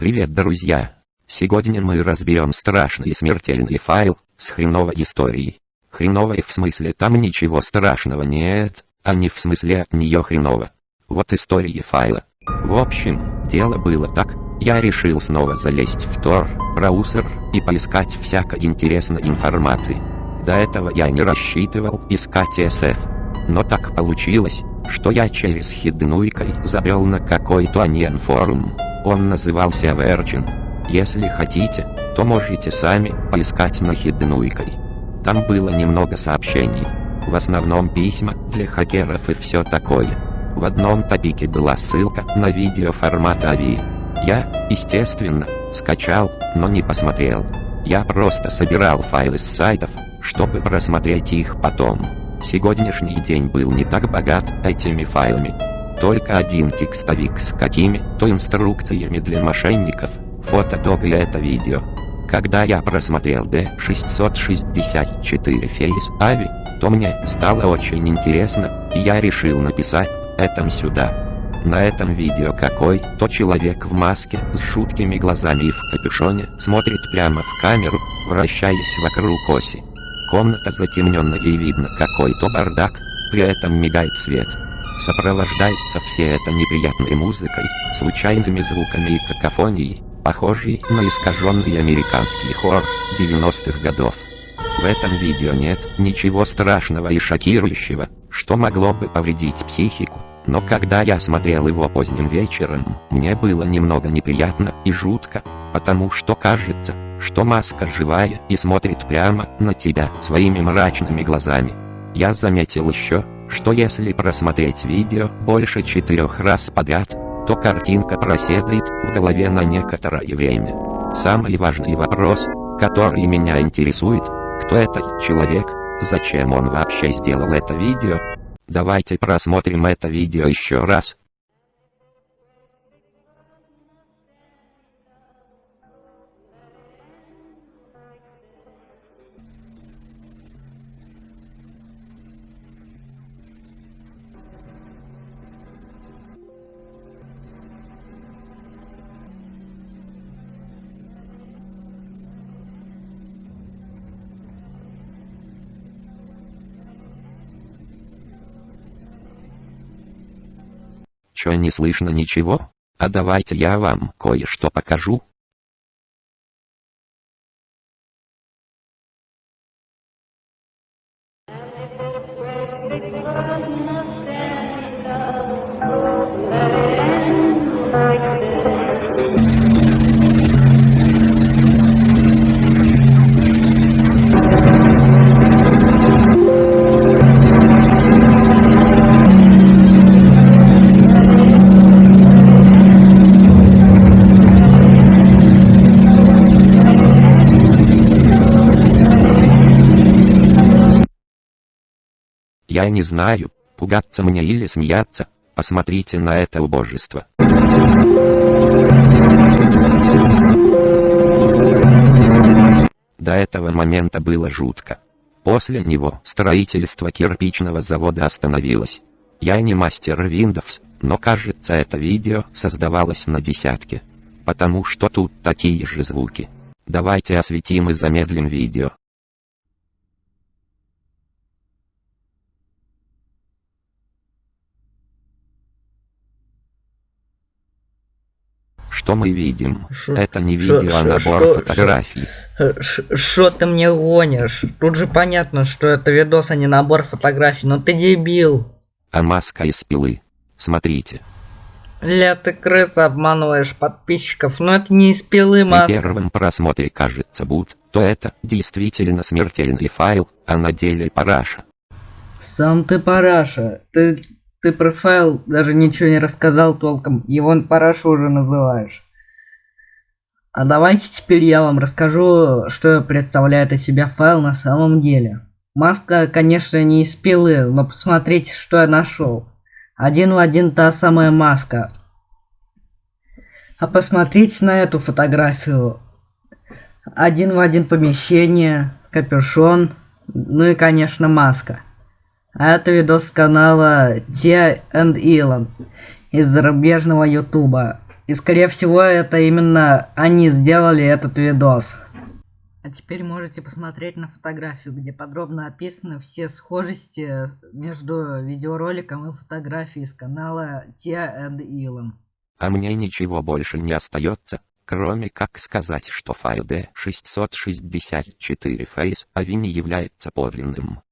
Привет, друзья! Сегодня мы разберем страшный и смертельный файл с хреновой историей. Хреновой в смысле там ничего страшного нет, а не в смысле от нее хреново. Вот история файла. В общем, дело было так, я решил снова залезть в Тор, браузер, и поискать всякой интересной информации. До этого я не рассчитывал искать SF. Но так получилось, что я через хиднуйкой забрел на какой-то аньен форум. Он назывался Virgin. Если хотите, то можете сами поискать на хиднуйкой. Там было немного сообщений. В основном письма для хакеров и все такое. В одном топике была ссылка на видео формата AVI. Я, естественно, скачал, но не посмотрел. Я просто собирал файлы с сайтов, чтобы просмотреть их потом. Сегодняшний день был не так богат этими файлами. Только один текстовик с какими-то инструкциями для мошенников, фотодок и это видео. Когда я просмотрел D664 Face AVI, то мне стало очень интересно, и я решил написать этом сюда. На этом видео какой-то человек в маске с жуткими глазами и в капюшоне смотрит прямо в камеру, вращаясь вокруг оси. Комната затемненная и видно какой-то бардак, при этом мигает свет. Сопровождается все это неприятной музыкой, случайными звуками и какофонией, похожей на искаженный американский хор 90-х годов. В этом видео нет ничего страшного и шокирующего, что могло бы повредить психику. Но когда я смотрел его поздним вечером, мне было немного неприятно и жутко, потому что кажется, что маска живая и смотрит прямо на тебя своими мрачными глазами. Я заметил еще, что если просмотреть видео больше четырех раз подряд, то картинка проседает в голове на некоторое время. Самый важный вопрос, который меня интересует, кто этот человек, зачем он вообще сделал это видео, Давайте просмотрим это видео еще раз. Чё не слышно ничего? А давайте я вам кое-что покажу. Я не знаю, пугаться мне или смеяться. Посмотрите на это убожество. До этого момента было жутко. После него строительство кирпичного завода остановилось. Я не мастер Windows, но кажется это видео создавалось на десятке. Потому что тут такие же звуки. Давайте осветим и замедлим видео. Что мы видим? Шо, Это не шо, видео, а набор шо, фотографий. Что ты мне гонишь? Тут же понятно, что это видос, а не набор фотографий, но ты дебил. А маска из пилы. Смотрите. Ля, ты крыса обманываешь подписчиков, но это не из пилы При маска. первом просмотре кажется будто это действительно смертельный файл, а на деле параша. Сам ты параша. Ты, ты про файл даже ничего не рассказал толком. Его парашу уже называешь. А давайте теперь я вам расскажу, что представляет из себя файл на самом деле. Маска, конечно, не из пилы, но посмотрите, что я нашел. Один в один та самая маска. А посмотрите на эту фотографию. Один в один помещение, капюшон, ну и, конечно, маска. А это видос канала Tia and Elon из зарубежного ютуба. И скорее всего это именно они сделали этот видос. А теперь можете посмотреть на фотографию, где подробно описаны все схожести между видеороликом и фотографией с канала Tia and Elon. А мне ничего больше не остается, кроме как сказать, что файл D664 Face AVI не является подлинным.